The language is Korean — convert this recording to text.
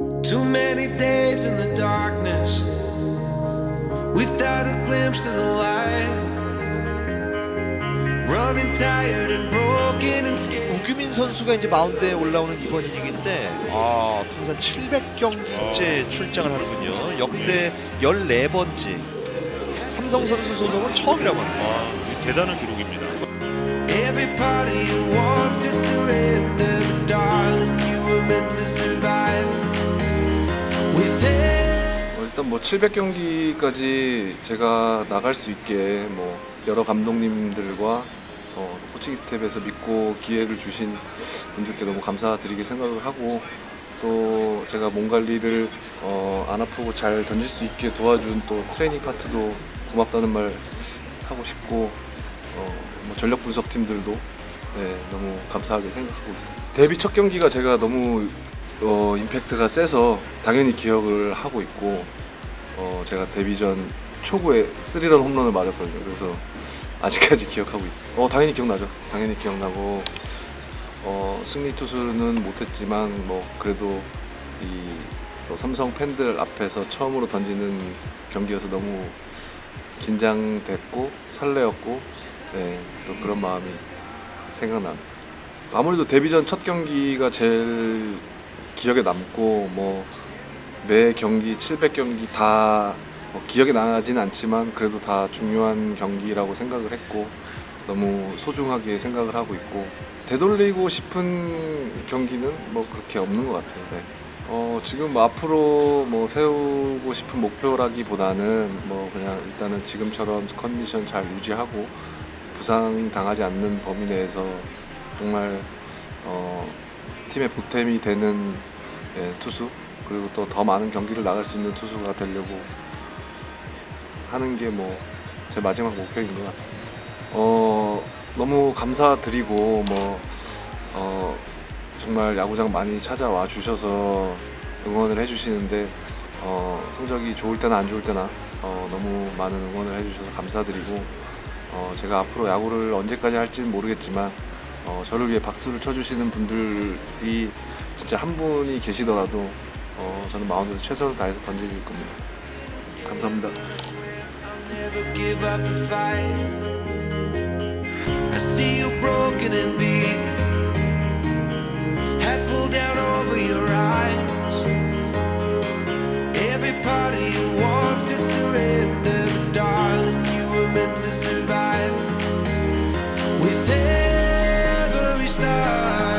Too many days in the darkness without a glimpse of the light. Running tired and broken and scared. 우규민 선수가 이제 마운드에 올라오는 이번 이닝인데 아 통산 700경기째 출장을 하는군요. 역대 14번째. 삼성 선수 소속은 처음이라고 합니다. 아, 대단한 기록입니다. Every part of you wants to surrender, darling, you were meant to survive. 일단 뭐 700경기까지 제가 나갈 수 있게 뭐 여러 감독님들과 어, 코칭 스텝에서 믿고 기회를 주신 분들께 너무 감사드리게 생각을 하고 또 제가 몸 관리를 어, 안 아프고 잘 던질 수 있게 도와준 또 트레이닝 파트도 고맙다는 말 하고 싶고 어, 뭐 전력 분석 팀들도 네, 너무 감사하게 생각하고 있습니다. 데뷔 첫 경기가 제가 너무 어, 임팩트가 세서 당연히 기억을 하고 있고 어, 제가 데뷔 전 초구에 스리런 홈런을 맞았거든요. 그래서 아직까지 기억하고 있어요. 어, 당연히 기억나죠. 당연히 기억나고 어, 승리 투수는 못했지만 뭐 그래도 이또 삼성 팬들 앞에서 처음으로 던지는 경기여서 너무 긴장됐고 설레었고 네, 또 그런 마음이 생각납니다. 아무래도 데뷔전 첫 경기가 제일 기억에 남고 뭐 매 경기 700경기 다 뭐 기억에 나진 않지만 그래도 다 중요한 경기라고 생각을 했고 너무 소중하게 생각을 하고 있고 되돌리고 싶은 경기는 뭐 그렇게 없는 것 같아요. 네. 어, 지금 뭐 앞으로 뭐 세우고 싶은 목표라기보다는 뭐 그냥 일단은 지금처럼 컨디션 잘 유지하고 부상 당하지 않는 범위 내에서 정말 어, 팀의 보탬이 되는 예, 투수 그리고 또 더 많은 경기를 나갈 수 있는 투수가 되려고 하는 게 뭐 제 마지막 목표인 것 같습니다. 어, 너무 감사드리고 뭐 어, 정말 야구장 많이 찾아와 주셔서 응원을 해주시는데 어, 성적이 좋을 때나 안 좋을 때나 어, 너무 많은 응원을 해주셔서 감사드리고 어, 제가 앞으로 야구를 언제까지 할지는 모르겠지만 어, 저를 위해 박수를 쳐주시는 분들이 진짜 한 분이 계시더라도 어, 저는 마운드에서 최선을 다해서 던질 겁니다. 감사합니다. I'll never give up a fight. I see you broken and beat. Head pulled down over your eyes. Every part of you wants to surrender, but darling, you were meant to survive. With every star.